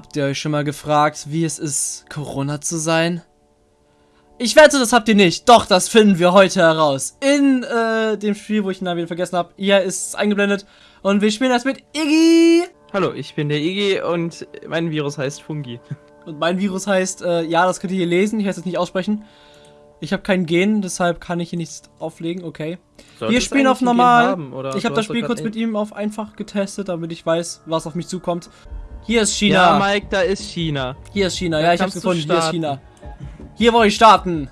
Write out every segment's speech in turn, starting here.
Habt ihr euch schon mal gefragt, wie es ist, Corona zu sein? Ich wette, das habt ihr nicht. Doch, das finden wir heute heraus. In äh, dem Spiel, wo ich den Namen wieder vergessen habe. Hier ist es eingeblendet. Und wir spielen das mit Iggy. Hallo, ich bin der Iggy und mein Virus heißt Fungi. Und mein Virus heißt, äh, ja, das könnt ihr hier lesen. Ich werde es jetzt nicht aussprechen. Ich habe kein Gen, deshalb kann ich hier nichts auflegen. Okay. Sollte wir spielen auf normal. haben, ich habe das Spiel kurz mit ihm auf einfach getestet, damit ich weiß, was auf mich zukommt. Hier ist Ja, China. Mike, da ist China. Hier ist China. Da Ja, ich hab's gefunden. Hier ist starten. China. Hier wollte ich starten.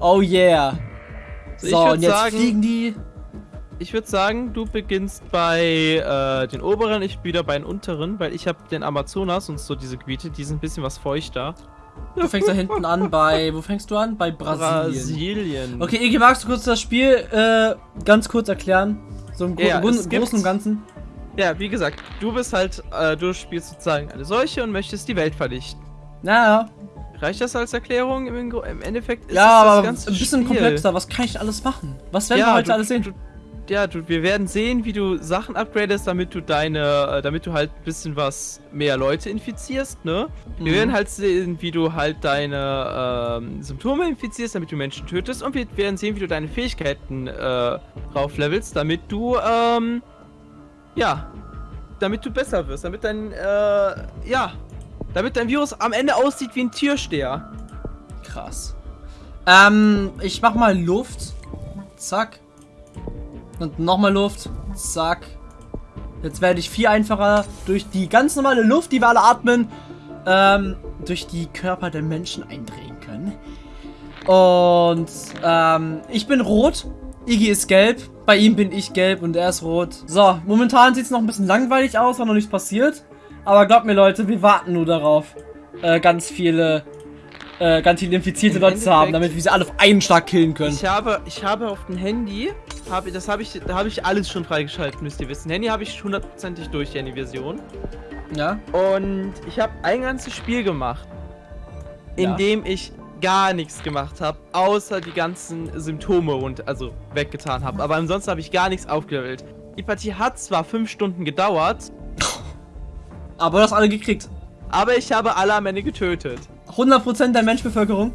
Oh yeah. So, ich So, und jetzt sagen- fliegen die. Ich würde sagen, du beginnst bei äh, den oberen, ich wieder bei den unteren, weil ich habe den Amazonas und so diese Gebiete, die sind ein bisschen was feuchter. Du fängst da hinten an bei. Wo fängst du an? Bei Brasilien. Brasilien. Okay, Iggy, magst du kurz das Spiel äh, ganz kurz erklären? So im Gro Ja, gibt- Großen und Ganzen. Ja, wie gesagt, du bist halt, äh, du spielst sozusagen eine Seuche und möchtest die Welt vernichten. Ja, ja. Reicht das als Erklärung? Im, im Endeffekt ist Ja, es das aber ein ganze bisschen Spiel. komplexer. Was kann ich alles machen? Was werden Ja, wir heute du- alles sehen? Du, ja, du, wir werden sehen, wie du Sachen upgradest, damit du deine, äh, damit du halt ein bisschen was mehr Leute infizierst, ne? Wir Mhm. werden halt sehen, wie du halt deine ähm, Symptome infizierst, damit du Menschen tötest. Und wir werden sehen, wie du deine Fähigkeiten äh, rauflevelst, damit du, ähm, ja, damit du besser wirst, damit dein, äh, ja, damit dein Virus am Ende aussieht wie ein Türsteher. Krass. Ähm, ich mach mal Luft. Zack. Und nochmal Luft. Zack. Jetzt werde ich viel einfacher durch die ganz normale Luft, die wir alle atmen, ähm, durch die Körper der Menschen eindrehen können. Und, ähm, ich bin rot. Iggy ist gelb. Bei ihm bin ich gelb und er ist rot. So, momentan sieht es noch ein bisschen langweilig aus, weil noch nichts passiert. Aber glaubt mir, Leute, wir warten nur darauf, äh, ganz viele äh, ganz viele infizierte Im Leute zu haben, Endeffekt- damit wir sie alle auf einen Schlag killen können. Ich habe, ich habe auf dem Handy, habe, das habe ich, da habe ich alles schon freigeschaltet, müsst ihr wissen. Handy habe ich hundertprozentig durch, die Handy-Version. Ja? Und ich habe ein ganzes Spiel gemacht, in Ja. dem ich gar nichts gemacht habe, außer die ganzen Symptome und also weggetan habe. Aber ansonsten habe ich gar nichts aufgelevelt. Die Partie hat zwar fünf Stunden gedauert, Aber du hast alle gekriegt. aber ich habe alle am Ende getötet. 100% der Menschbevölkerung.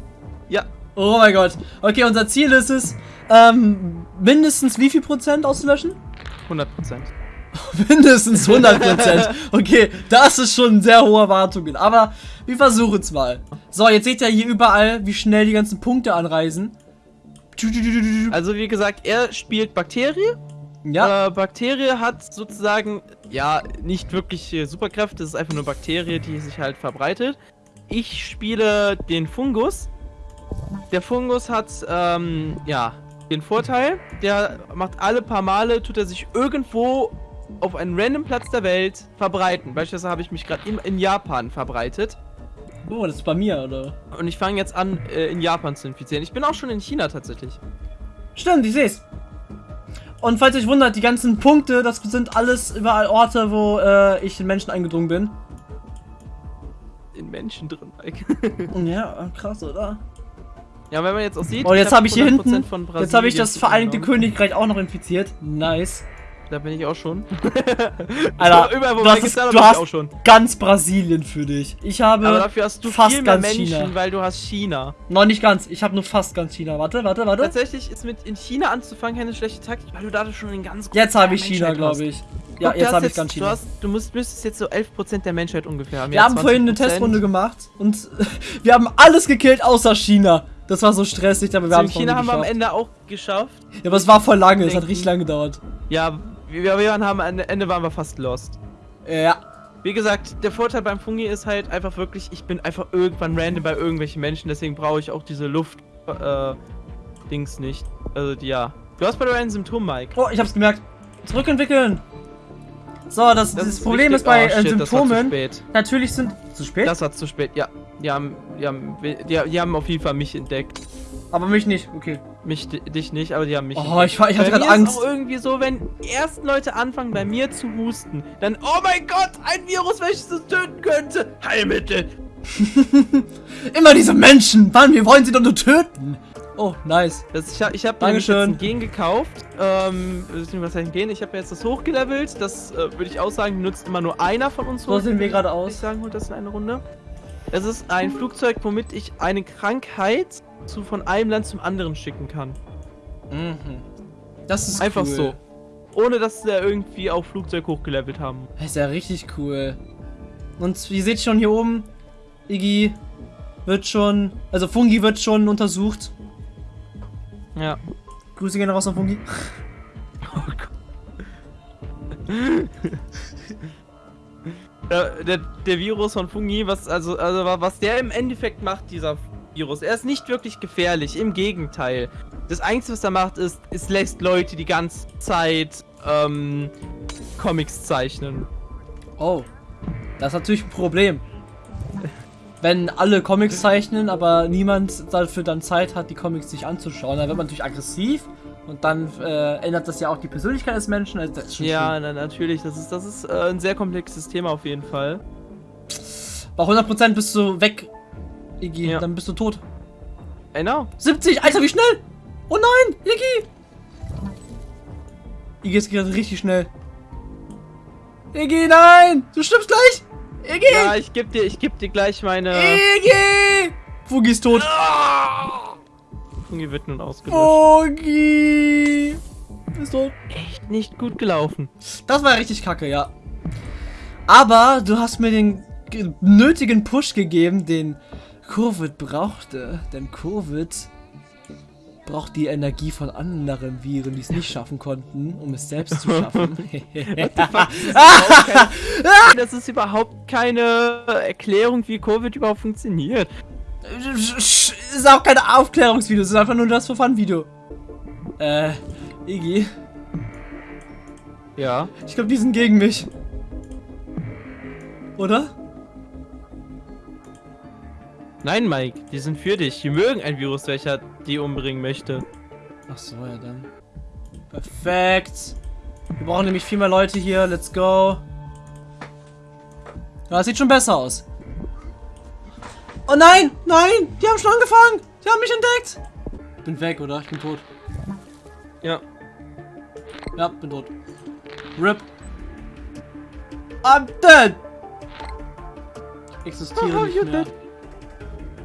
Ja, Oh mein Gott. Okay, unser Ziel ist es, ähm, mindestens wie viel Prozent auszulöschen? 100 Prozent. mindestens 100 Prozent. Okay, das ist schon sehr hohe Erwartungen. Aber wir versuchen es mal. So, jetzt seht ihr hier überall, wie schnell die ganzen Punkte anreisen. Also wie gesagt, er spielt Bakterie Ja, Äh, Bakterie hat sozusagen, ja, nicht wirklich äh, Superkräfte, es ist einfach nur Bakterie, die sich halt verbreitet. Ich spiele den Fungus. Der Fungus hat, ähm, ja, den Vorteil, der macht alle paar Male, tut er sich irgendwo auf einen random Platz der Welt verbreiten. Beispielsweise habe ich mich gerade in, in Japan verbreitet. oh, das ist bei mir, oder? Und ich fange jetzt an, äh, in Japan zu infizieren. Ich bin auch schon in China tatsächlich. Stimmt, ich seh's. Und falls euch wundert, die ganzen Punkte, das sind alles überall Orte, wo äh, ich in Menschen eingedrungen bin. In Menschen drin. Mike. Ja, krass, oder? ja, wenn man jetzt auch sieht. Und jetzt hab habe ich hier 100% hinten, jetzt habe ich das Vereinigte. Königreich auch noch infiziert. Nice. Da bin ich auch schon. Alter, überall, du hast, ist, da du hast auch schon. ganz Brasilien für dich. Ich habe Aber dafür hast du fast ganz Menschen, China. weil du hast China. noch nicht ganz. Ich habe nur fast ganz China. Warte, warte, warte. Tatsächlich ist mit in China anzufangen keine schlechte Taktik, weil du da schon einen ganz Jetzt habe ich China, glaube ich. Ja, Guck, du jetzt habe ich ganz Du, China. hast, du musst, müsstest jetzt so 11% der Menschheit ungefähr haben. Wir haben vorhin eine Testrunde gemacht und wir haben alles gekillt außer China. Das war so stressig, aber wir haben es China haben wir am. Ende auch geschafft. Ja, aber es war voll lange, es hat richtig lange gedauert. Ja, wir, wir haben am Ende waren wir fast lost. Ja. Wie gesagt, der Vorteil beim Fungi ist halt einfach wirklich, ich bin einfach irgendwann random bei irgendwelchen Menschen, deswegen brauche ich auch diese Luft äh, Dings nicht. Also ja. Du hast bei dir ein Symptom, Mike. Oh, ich hab's gemerkt. Zurückentwickeln. So, das, Das das Problem richtig- ist bei oh, äh, shit, das war zu Symptomen. spät. Natürlich sind. Zu spät? Das war zu spät, ja. Die haben, die haben, die, die haben auf jeden Fall mich entdeckt. aber mich nicht. Okay. Mich, di- dich nicht, aber die haben mich Oh, ich, war- ich hatte gerade mir Angst. Ist auch irgendwie so, wenn erst Leute anfangen bei mir zu husten, dann, oh mein Gott, ein Virus, welches es töten könnte. Heilmittel. Immer diese Menschen! Mann, wir wollen sie doch nur töten! Oh, nice. Das, ich habe ich hab mir jetzt ein Gen gekauft. Ähm, was heißt ein Gen? Ich habe jetzt das hochgelevelt. Das äh, würde ich auch sagen, nutzt immer nur einer von uns So sehen wir gerade Würde ich aus. sagen, holt das in eine Runde. Es ist ein Flugzeug, womit ich eine Krankheit zu, von einem Land zum anderen schicken kann. Mhm. Das ist Einfach cool. so. Ohne dass wir irgendwie auch Flugzeug hochgelevelt haben. Das ist ja richtig cool. Und ihr seht schon hier oben, Iggy wird schon, also Fungi wird schon untersucht. Ja. Grüße gehen raus an Fungi. Oh Gott. Der, der, der Virus von Fungi, was also, also wa- was der im Endeffekt macht, dieser Virus, er ist nicht wirklich gefährlich, im Gegenteil. Das Einzige, was er macht, ist, es lässt Leute die ganze Zeit ähm, Comics zeichnen. Oh, das ist natürlich ein Problem. Wenn alle Comics zeichnen, aber niemand dafür dann Zeit hat, die Comics sich anzuschauen, dann wird man natürlich aggressiv und dann äh, ändert das ja auch die Persönlichkeit des Menschen. Also das ist schon Ja, na, natürlich, das ist, das ist äh, ein sehr komplexes Thema auf jeden Fall. Bei 100% bist du weg, Iggy, Ja. dann bist du tot. Genau. 70, Alter, wie schnell? Oh nein, Iggy! Iggy ist gerade richtig schnell. Iggy, nein! Du stirbst gleich! Iggy! Ja, ich geb dir, ich geb dir gleich meine. Iggy! Fugi ist tot. Fungi wird nun Oh. ausgelöscht. Fugi! Ist tot. Echt nicht gut gelaufen. Das war richtig kacke, ja. Aber du hast mir den ge- nötigen Push gegeben, den Covid brauchte. Denn Covid braucht die Energie von anderen Viren, die es nicht schaffen konnten, um es selbst zu schaffen. Das ist überhaupt keine Erklärung, wie Covid überhaupt funktioniert. Ist auch kein Aufklärungsvideo, es ist einfach nur das for Fun Video. Äh, Iggy, Ja. ich glaube, die sind gegen mich. Oder? Nein, Mike, die sind für dich. Die mögen ein Virus, welcher die umbringen möchte. Ach so, ja dann. Perfekt. Wir brauchen nämlich viel mehr Leute hier. Let's go. Ja, das sieht schon besser aus. Oh nein, nein, die haben schon angefangen. Die haben mich entdeckt. Ich bin weg, oder? Ich bin tot. Ja. Ja, bin tot. RIP. I'm dead. Ich existiere Oh, nicht mehr. dead.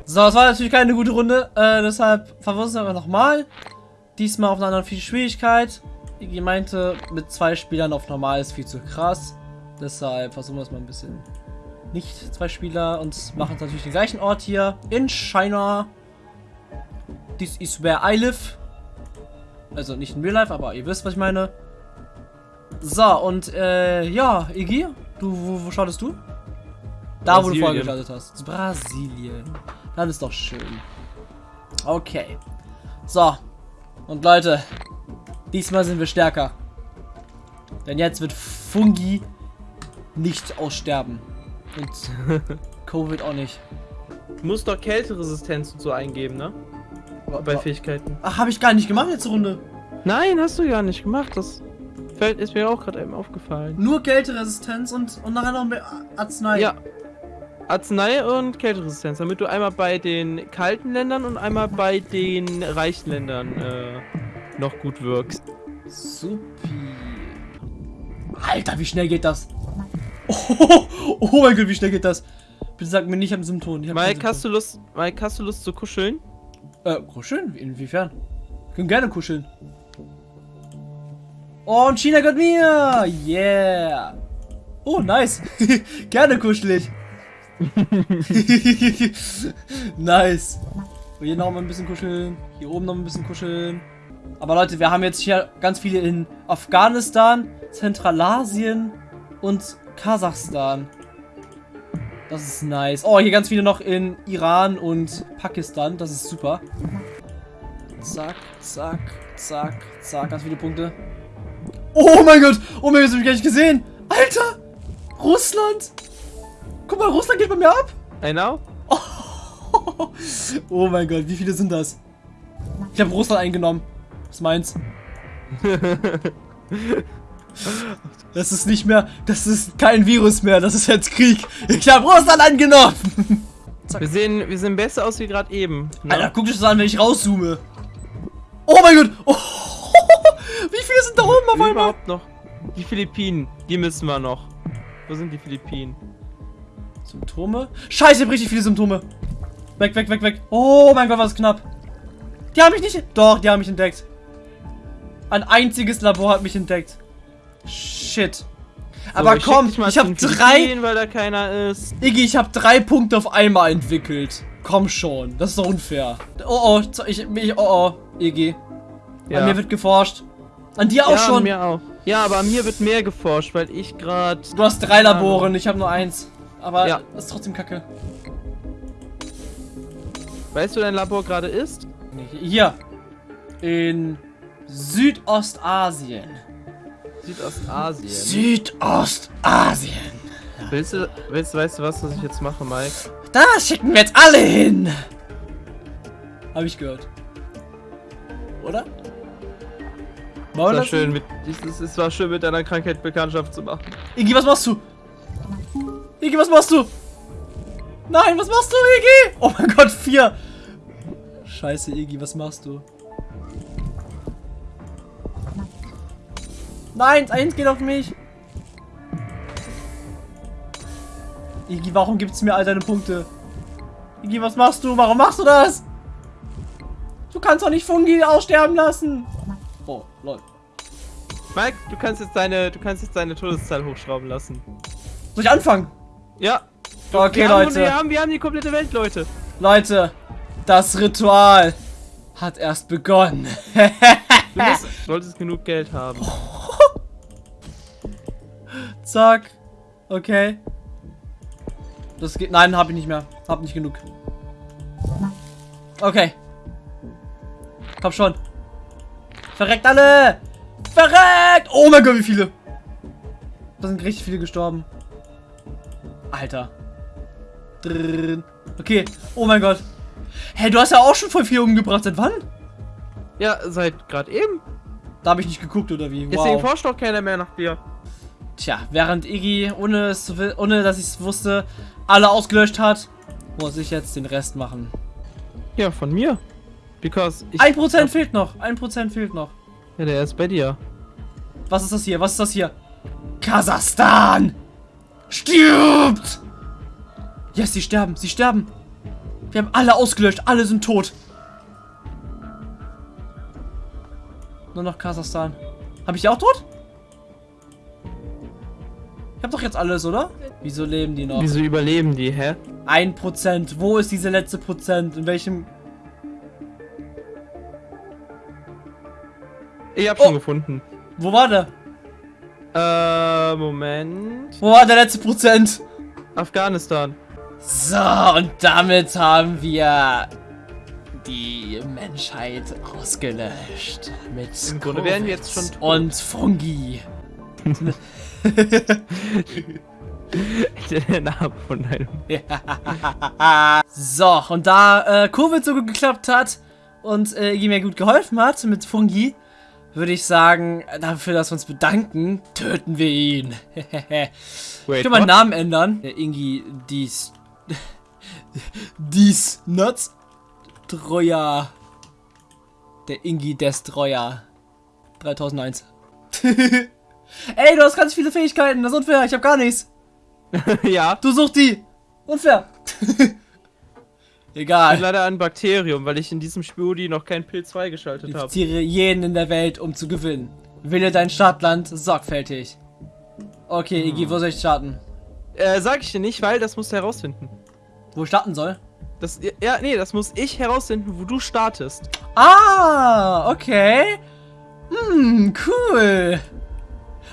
So, das war natürlich keine gute Runde. Äh, deshalb versuchen wir nochmal. Diesmal auf einer anderen viel Schwierigkeit. Iggy meinte, mit zwei Spielern auf normal ist viel zu krass. Deshalb versuchen wir es mal ein bisschen nicht zwei Spieler und machen natürlich den gleichen Ort hier in China. This is where I live. Also nicht in Real Life, aber ihr wisst, was ich meine. So, und äh, ja, Iggy, du, wo, wo startest du? Da, wo du Brasilien. vorher gestartet hast. Brasilien. Das ist doch schön. Okay. So. Und Leute, diesmal sind wir stärker. Denn jetzt wird Fungi nicht aussterben. Und Covid auch nicht. Du musst doch Kälteresistenz und so eingeben, ne? Bei Fähigkeiten. Ach, habe ich gar nicht gemacht letzte Runde. Nein, hast du gar nicht gemacht. Das fällt, ist mir auch gerade eben aufgefallen. Nur Kälteresistenz und, und nachher noch mehr Arznei. Ja. Arznei und Kälteresistenz, damit du einmal bei den kalten Ländern und einmal bei den reichen Ländern äh, noch gut wirkst. Supi. Alter, wie schnell geht das? Oh, oh mein Gott, wie schnell geht das? Bitte sag mir nicht am Symptom. Ich Mike, hast du Lust, Mike, hast du Lust zu kuscheln? Äh, kuscheln? Inwiefern? Wir können gerne kuscheln. Oh, und China gehört mir! Yeah! Oh, nice! gerne kuschelig! nice! Und hier noch mal ein bisschen kuscheln. Hier oben noch ein bisschen kuscheln. Aber Leute, wir haben jetzt hier ganz viele in Afghanistan, Zentralasien und Kasachstan. Das ist nice. Oh, hier ganz viele noch in Iran und Pakistan. Das ist super. Zack, zack, zack, zack. Ganz viele Punkte. Oh mein Gott! Oh mein Gott, das hab ich gar nicht gesehen! Alter! Russland! Guck mal, Russland geht bei mir ab! I know? Oh mein Gott, wie viele sind das? Ich habe Russland eingenommen. Was meins? Das ist nicht mehr, das ist kein Virus mehr, das ist jetzt Krieg. Ich habe Russland eingenommen. Wir sehen, wir sehen besser aus wie gerade eben. Ne? Alter, guck dich das an, wenn ich rauszoome. Oh mein Gott! Oh, wie viele sind da oben auf einmal? Überhaupt noch. Die Philippinen, die müssen wir noch. Wo sind die Philippinen? Symptome? Scheiße, ich hab richtig viele Symptome. Weg, weg, weg, weg. Oh mein Gott, was knapp. Die haben mich nicht... Doch, die haben mich entdeckt. Ein einziges Labor hat mich entdeckt. Shit. Aber ich komm, ich hab zu den drei... Philippinen, weil da keiner ist. Iggy, ich hab drei Punkte auf einmal entwickelt. Komm schon, das ist doch unfair. Oh oh, ich, ich oh oh, Iggy. Ja. An mir wird geforscht. An dir auch ja, schon. mir auch. Ja, aber an mir wird mehr geforscht, weil ich gerade. Du hast drei Labore und ich habe nur eins. Aber Ja. das ist trotzdem kacke. Weißt du, wo dein Labor gerade ist? Hier. In Südostasien. Südostasien. Südostasien. Willst du, willst weißt du was, was ich jetzt mache, Mike? Da schicken wir jetzt alle hin. Habe ich gehört. Oder? Es war das? schön mit, es, es war schön mit deiner Krankheit Bekanntschaft zu machen. Iggy, was machst du? Iggy, was machst du? Nein, was machst du, Iggy? Oh mein Gott, vier. Scheiße, Iggy, was machst du? Nein, eins geht auf mich. Iggy, warum gibt's mir all deine Punkte? Iggy, was machst du? Warum machst du das? Du kannst doch nicht Fungi aussterben lassen. Oh, lol. Mike, du kannst jetzt deine, du kannst jetzt deine Todeszahl hochschrauben lassen. Soll ich anfangen? Ja. Okay, wir Haben, Leute. wir, haben, wir haben die komplette Welt, Leute. Leute, das Ritual hat erst begonnen. Du musst, solltest genug Geld haben. Zack. Okay. Das geht. Nein, hab ich nicht mehr. Hab nicht genug. Okay. Komm schon. Verreckt alle! Verreckt! Oh mein Gott, wie viele! Da sind richtig viele gestorben. Alter. Okay. Oh mein Gott. Hey, du hast ja auch schon voll viel umgebracht. Seit wann? Ja, seit gerade eben. Da habe ich nicht geguckt, oder wie? Deswegen forscht doch keiner mehr nach dir. Tja, während Iggy, ohne, es zu, ohne dass ich es wusste, alle ausgelöscht hat, muss ich jetzt den Rest machen. Ja, von mir. Because ich. Ein Prozent fehlt noch. Ein Prozent fehlt noch. Ja, der ist bei dir. Was ist das hier? Was ist das hier? Kasachstan! Stirbt! Yes, sie sterben. Sie sterben. Wir haben alle ausgelöscht. Alle sind tot. Nur noch Kasachstan. Habe ich die auch tot? Ich habe doch jetzt alles, oder? Wieso leben die noch? Wieso überleben die, hä? Ein Prozent. Wo ist diese letzte Prozent? In welchem... Ich hab Oh. schon gefunden. Wo war der? Äh, Moment. Wo war der letzte Prozent? Afghanistan. So, und damit haben wir die Menschheit ausgelöscht. Mit Im Grunde wären wir jetzt schon tot. und Fungi. der Name von deinem. so, und da äh, Covid so gut geklappt hat und äh, ihm mir gut geholfen hat mit Fungi, würde ich sagen, dafür, dass wir uns bedanken, töten wir ihn. ich Wait, kann meinen what? Namen ändern. Der Ingi dies. dies Nuts. Troja. Der Ingi Destroyer. 3001. Ey, du hast ganz viele Fähigkeiten. Das ist unfair. Ich habe gar nichts. ja. Du such die. Unfair. Ich bin Egal. leider ein Bakterium, weil ich in diesem Spudi noch keinen Pilz freigeschaltet habe. Infiziere jeden in der Welt, um zu gewinnen. Wähle dein Startland sorgfältig. Okay, Iggy, wo soll ich starten? Äh, sag ich dir nicht, weil das musst du herausfinden. Wo ich starten soll? Das, ja, nee, das muss ich herausfinden, wo du startest. Ah, okay. Hm, cool.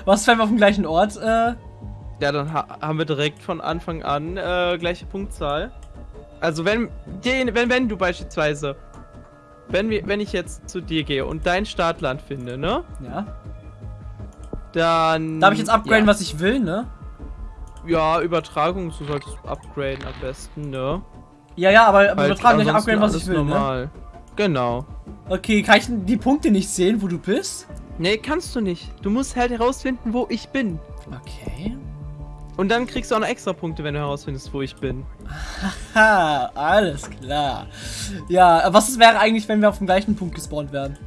Was, wenn wir auf dem gleichen Ort? Äh, Ja, dann ha haben wir direkt von Anfang an äh, gleiche Punktzahl. Also wenn, den, wenn, wenn du beispielsweise, wenn, wir, wenn ich jetzt zu dir gehe und dein Startland finde, ne? ja. Dann... Darf ich jetzt upgraden, ja. was ich will, ne? Ja, Übertragung, du solltest upgraden am besten, ne? Ja, ja, aber Halt übertragen nicht ansonsten upgraden, was ich will, ne? normal. Genau. Okay, kann ich die Punkte nicht sehen, wo du bist? Nee, kannst du nicht. Du musst halt herausfinden, wo ich bin. Okay. Und dann kriegst du auch noch extra Punkte, wenn du herausfindest, wo ich bin. Ha, alles klar. Ja, was wäre eigentlich, wenn wir auf dem gleichen Punkt gespawnt werden?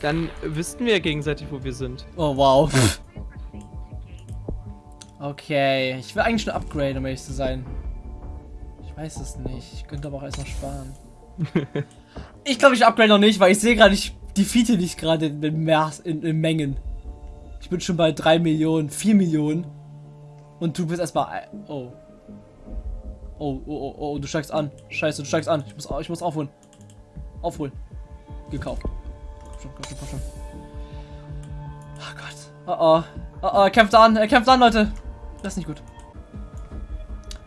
Dann wüssten wir gegenseitig, wo wir sind. Oh, wow. Okay, ich will eigentlich schon upgraden, um ehrlich zu sein. Ich weiß es nicht. Ich könnte aber auch erst noch sparen. ich glaube, ich upgrade noch nicht, weil ich sehe gerade, ich defeate dich gerade in, in, in Mengen. Ich bin schon bei 3 Millionen, 4 Millionen. Und du bist erstmal. Oh. Oh, oh, oh, oh, du steigst an. Scheiße, du steigst an. Ich muss, ich muss aufholen. Aufholen. Gekauft. Komm schon, komm schon, komm schon. Oh Gott. Oh oh. Oh oh, er kämpft an. Er kämpft an, Leute. Das ist nicht gut.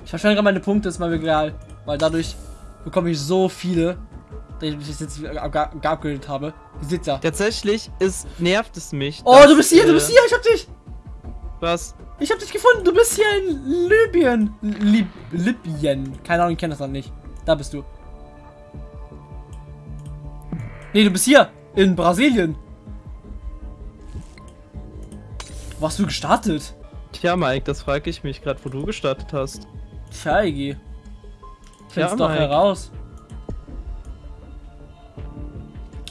Ich verschwende gerade meine Punkte, ist mal egal. Weil dadurch bekomme ich so viele, dass ich jetzt geupgradet habe. Seht ja. Tatsächlich ist, nervt es mich. Oh, du bist hier, du bist hier, ich hab dich. Was? Ich hab dich gefunden, du bist hier in Libyen. Lib Libyen. Keine Ahnung, ich kenne das noch nicht. Da bist du. Nee, du bist hier. In Brasilien. Wo hast du gestartet? Tja, Mike, das frage ich mich gerade, wo du gestartet hast. Tja, Iggy. Find's ja, doch Mike. heraus.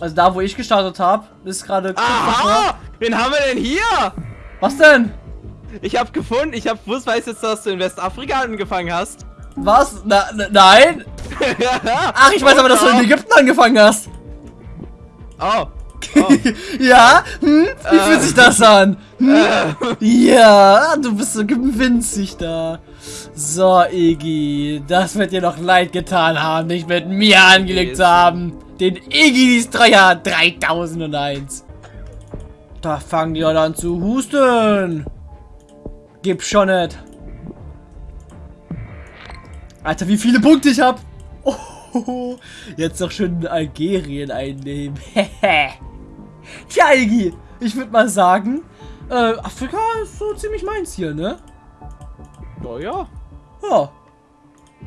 Also da, wo ich gestartet habe, ist gerade... Aha! Wen haben wir denn hier? Was denn? Ich habe gefunden, ich habe gewusst, weiß jetzt, dass du in Westafrika angefangen hast. Was? Na, na nein? Ach, ich weiß aber, dass du in Ägypten angefangen hast. Oh. oh. ja? Hm? Wie äh. fühlt sich das an? Hm? Äh. Ja, du bist so winzig da. So, Iggy, das wird dir noch leid getan haben, dich mit mir angelegt zu haben. Den Iggy Destroyer 3001. Da fangen die an zu husten. Gib schon nicht. Alter, wie viele Punkte ich hab. Oh, jetzt doch schön Algerien einnehmen. Tja, Iggy, ich würde mal sagen, äh, Afrika ist so ziemlich meins hier, ne? Naja. Ja.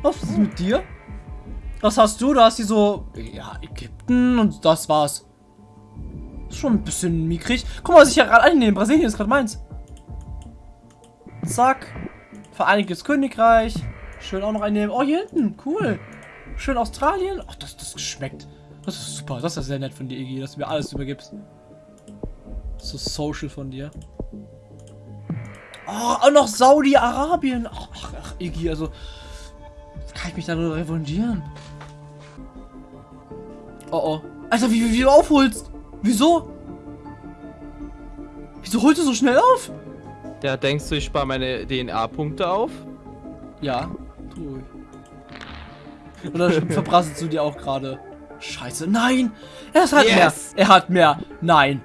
Was ist mit dir? Was hast du? Du hast hier so, ja, Ägypten und das war's. Ist schon ein bisschen mickrig. Guck mal, was ich hier gerade einnehme. Brasilien ist gerade meins. Zack. Vereinigtes Königreich. Schön auch noch einnehmen. Oh, hier hinten. Cool. Schön Australien. Ach, das, das schmeckt. Das ist super. Das ist sehr nett von dir, Iggy, dass du mir alles übergibst. So social von dir. Oh, auch noch Saudi-Arabien. Ach, ach, ach, Iggy, also... Kann ich mich darüber revanchieren? Oh, oh. Alter, wie, wie, wie du aufholst. Wieso? Wieso holst du so schnell auf? Ja, denkst du, ich spare meine DNA-Punkte auf? Ja, tu ich. Oder verprasselst du dir auch gerade? Scheiße, nein! Er hat yes. mehr! Er hat mehr! Nein!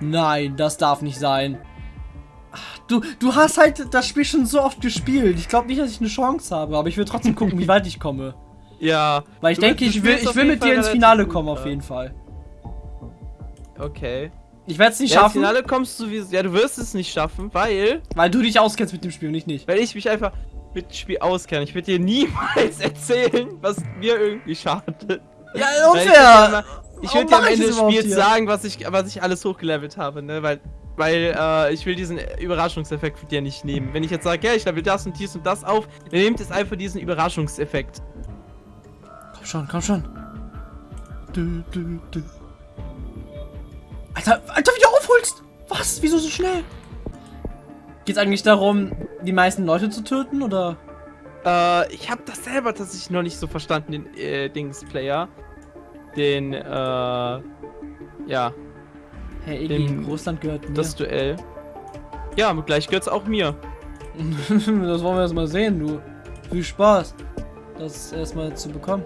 Nein, das darf nicht sein. Du, du hast halt das Spiel schon so oft gespielt. Ich glaube nicht, dass ich eine Chance habe, aber ich will trotzdem gucken, wie weit ich komme. Ja. Weil ich du, denke, ich will, ich will mit dir ins Finale kommen, auf jeden Fall. Okay. Ich werde es nicht ja, schaffen. Ins Finale kommst du wie. Ja, du wirst es nicht schaffen, weil. Weil du dich auskennst mit dem Spiel und ich nicht. Weil ich mich einfach mit dem Spiel auskenne. Ich würde dir niemals erzählen, was mir irgendwie schadet. Ja, unfair! Ich würde dir am Ende des Spiels sagen, was ich, was ich alles hochgelevelt habe, ne? Weil weil äh, ich will diesen Überraschungseffekt für dir nicht nehmen. Wenn ich jetzt sage, ja, ich level das und dies und das auf, dann nehmt es einfach diesen Überraschungseffekt. Komm schon, komm schon. Du, du, du. Alter, Alter, wie du aufholst! Was? Wieso so schnell? Geht es eigentlich darum, die meisten Leute zu töten, oder? Äh, ich habe das selber tatsächlich noch nicht so verstanden, den äh, Dings-Player. Den, äh, ja, Hey, Iggy, Russland gehört mir. Das Duell. Ja, gleich gehört's auch mir. das wollen wir erst mal sehen, du. Viel Spaß, das erstmal zu bekommen.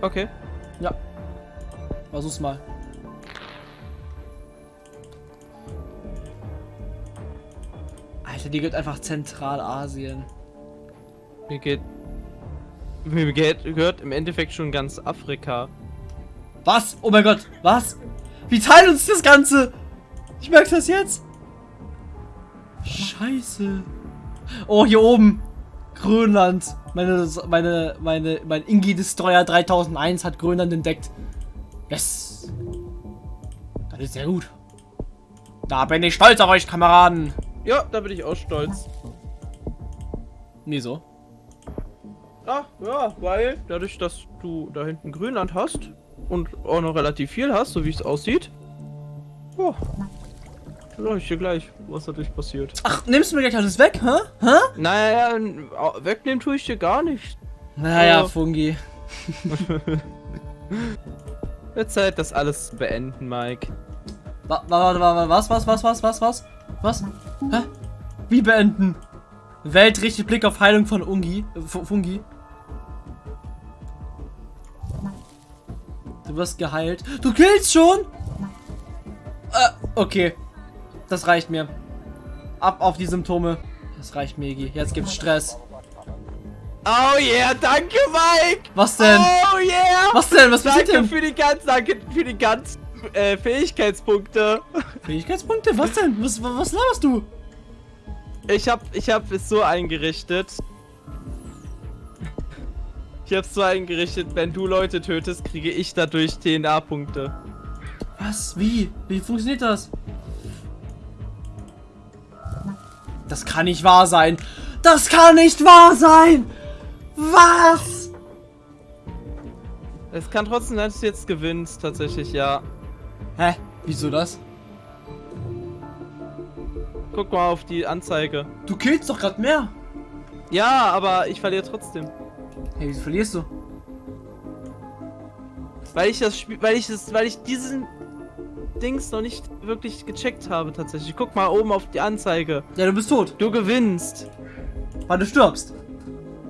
Okay. Ja. Versuch's mal. Alter, die gehört einfach Zentralasien. Mir geht. Mir geht, gehört im Endeffekt schon ganz Afrika. Was? Oh mein Gott. Was? Wie teilt uns das Ganze? Ich merke das jetzt. Scheiße. Oh, hier oben. Grönland. Meine, meine, meine, mein Ingi Destroyer 3001 hat Grönland entdeckt. Yes. Das ist sehr gut. Da bin ich stolz auf euch, Kameraden. Ja, da bin ich auch stolz. Wieso? Ah, ja, weil dadurch, dass du da hinten Grönland hast, und auch noch relativ viel hast, so wie es aussieht. Oh. Ich dir gleich, was dadurch passiert. Ach, nimmst du mir gleich alles weg, hä? Hä? Naja, wegnehmen tue ich dir gar nicht. Naja, Oh. Fungi. Wird Zeit, das alles zu beenden, Mike. Wa- wa- wa- wa- Was, was, was, was, was, was? Was? Hä? Wie beenden? Welt richtet Blick auf Heilung von Ungi. Äh, Fu- Fungi. Du wirst geheilt. Du killst schon? Äh, okay. Das reicht mir. Ab auf die Symptome. Das reicht mir. Jetzt gibt's Stress. Oh yeah, danke, Mike! Was denn? Oh yeah! Was denn? Was passiert Danke denn? für die ganzen, danke für die ganzen äh, Fähigkeitspunkte. Fähigkeitspunkte? Was denn? Was, wa- was laberst du? Ich hab, ich hab es so eingerichtet. Ich hab's so eingerichtet, wenn du Leute tötest, kriege ich dadurch DNA-Punkte. Was? Wie? Wie funktioniert das? Das kann nicht wahr sein. Das kann nicht wahr sein. Was? Es kann trotzdem sein, dass du jetzt gewinnst, tatsächlich, ja. Hä? Wieso das? Guck mal auf die Anzeige. Du killst doch gerade mehr. Ja, aber ich verliere trotzdem. Hey, wieso verlierst du? Weil ich das Spiel, weil ich das, weil ich diesen Dings noch nicht wirklich gecheckt habe, tatsächlich. Guck mal oben auf die Anzeige. Ja, du bist tot, Du gewinnst. weil du stirbst.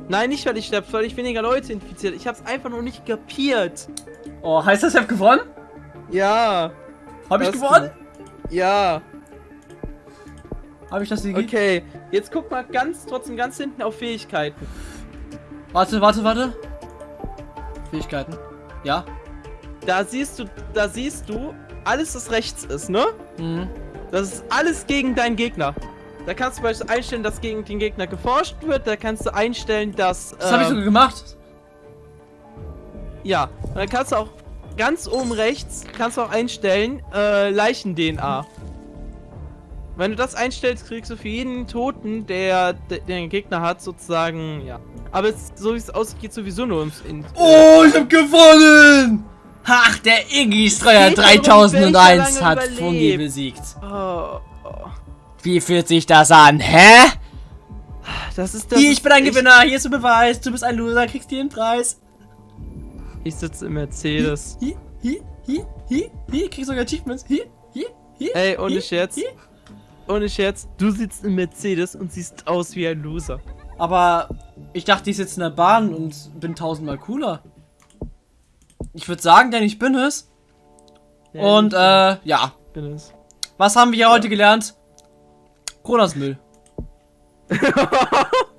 Nein, nicht weil ich sterbe, weil ich weniger Leute infiziert. Ich hab's einfach noch nicht kapiert. Oh, heißt das, ich hab gewonnen? Ja. Hab ich gewonnen? Ja. Hab ich das Sigi? Okay, jetzt guck mal ganz, trotzdem ganz hinten auf Fähigkeiten. Warte, warte, warte. Fähigkeiten. Ja. Da siehst du, da siehst du, alles was rechts ist, ne? Mhm. Das ist alles gegen deinen Gegner. Da kannst du beispielsweise einstellen, dass gegen den Gegner geforscht wird. Da kannst du einstellen, dass. Das habe ich ähm, sogar gemacht. Ja. Und dann kannst du auch ganz oben rechts kannst du auch einstellen äh, Leichen-DNA. Wenn du das einstellst, kriegst du für jeden Toten, der, der den Gegner hat, sozusagen, ja. Aber es, so wie es aussieht, geht sowieso nur ums. In, Oh, ich hab gewonnen! Ach, der Iggy Streuer Geht darum, 3001 welcher hat Fungi besiegt. oh, oh. Wie fühlt sich das an, hä? Das ist das. Hier, ich bin ein ich- Gewinner, hier ist der Beweis, du bist ein Loser, kriegst dir den Preis. Ich sitze im Mercedes. Hier, hier, hier, hier, hier, kriegst sogar Achievements. Hier, hier, hier. Ey, ohne hier, Scherz. hier. Ohne Scherz, du sitzt im Mercedes und siehst aus wie ein Loser. Aber ich dachte, ich sitze in der Bahn und bin tausendmal cooler. Ich würde sagen, denn ich bin es. Und, äh, ja. bin es. Was haben wir hier heute gelernt? Kronos Müll.